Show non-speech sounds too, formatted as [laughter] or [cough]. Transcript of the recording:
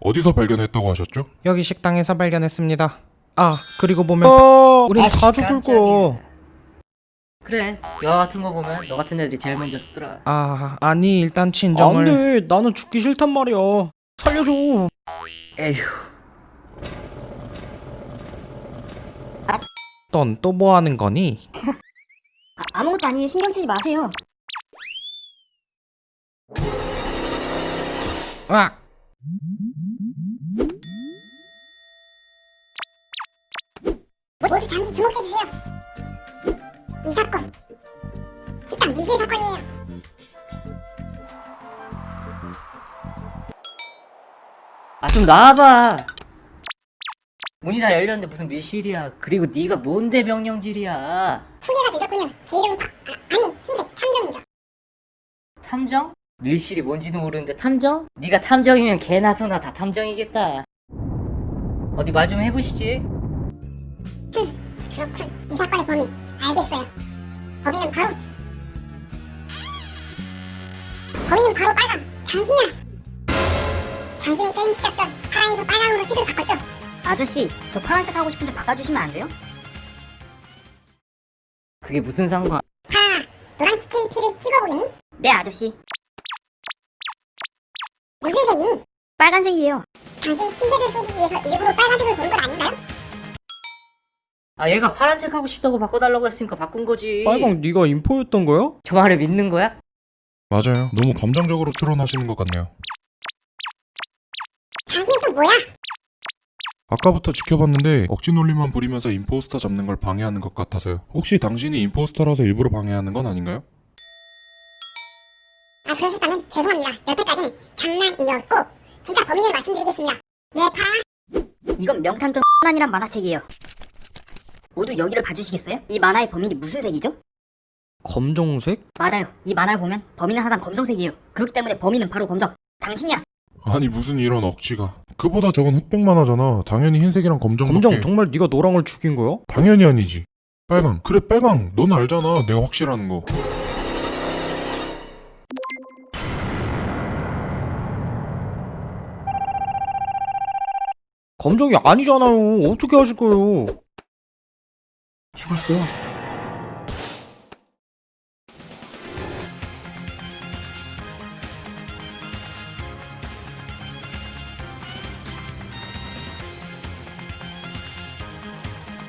어디서 발견했다고 하셨죠? 여기 식당에서 발견했습니다. 아 그리고 보면 어, 우린 아씨, 다 죽을. 거. 그래 영화 같은 거 보면 너 같은 애들이 제일 먼저 죽더라 아 아니 일단 친정을 안돼, 나는 죽기 싫단 말이야. 살려줘. 에휴 넌 또 뭐 하는 거니? 아, 아무것도 아니에요. 신경 쓰지 마세요. 아 모두 잠시 주목해주세요. 이 사건, 식당 밀실 사건이에요. 아 좀 나와봐 문이 다 열렸는데 무슨 밀실이야 그리고 네가 뭔데 명령질이야 소개가 늦었군요. 제 이름은 박, 아, 아니, 흰색 탐정이죠. 탐정? 밀실이 뭔지도 모르는데 탐정? 네가 탐정이면 개나 소나 다 탐정이겠다 어디 말 좀 해보시지 그렇군. 이 사건의 범인, 알겠어요. 범인은 바로... 범인은 바로 빨강, 당신이야! 당신은 게임 시작 전 파랑에서 빨강으로 색을 바꿨죠? 아저씨, 저 파란색 하고 싶은데 바꿔주시면 안 돼요? 그게 무슨 상관 파랑아, 노란 스테이피를 찍어보겠니? 네, 아저씨. 무슨 색이니? 빨간색이에요. 당신 피색을 속이기 위해서 일부러 빨간색을 고른 건 아닌가요? 아 얘가 파란색 하고 싶다고 바꿔달라고 했으니까 바꾼 거지 빨강 네가 인포였던 거야? 저 말을 믿는 거야? 맞아요. 너무 감정적으로 추론하시는 것 같네요. 당신 또 뭐야? 아까부터 지켜봤는데 억지 논리만 부리면서 임포스터 잡는 걸 방해하는 것 같아서요. 혹시 당신이 임포스터라서 일부러 방해하는 건 아닌가요? 아 그러셨다면 죄송합니다. 여태까지는 장난이었고 진짜 범인을 말씀드리겠습니다. 예, 파랑. 이건 명탐정 [laughs] 아니란 만화책이에요. 모두 여기를 봐주시겠어요? 이 만화의 범인이 무슨 색이죠? 검정색? 맞아요. 이 만화를 보면 범인은 항상 검정색이에요. 그렇기 때문에 범인은 바로 검정. 당신이야. 아니 무슨 이런 억지가. 그보다 저건 흑백만 하잖아. 당연히 흰색이랑 검정밖에. 검정 정말 네가 노랑을 죽인 거야? 당연히 아니지. 빨강. 그래 빨강. 넌 알잖아. 내가 확실하는 거. 검정이 아니잖아요. 어떻게 하실 거예요? 죽었어